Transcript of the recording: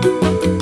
you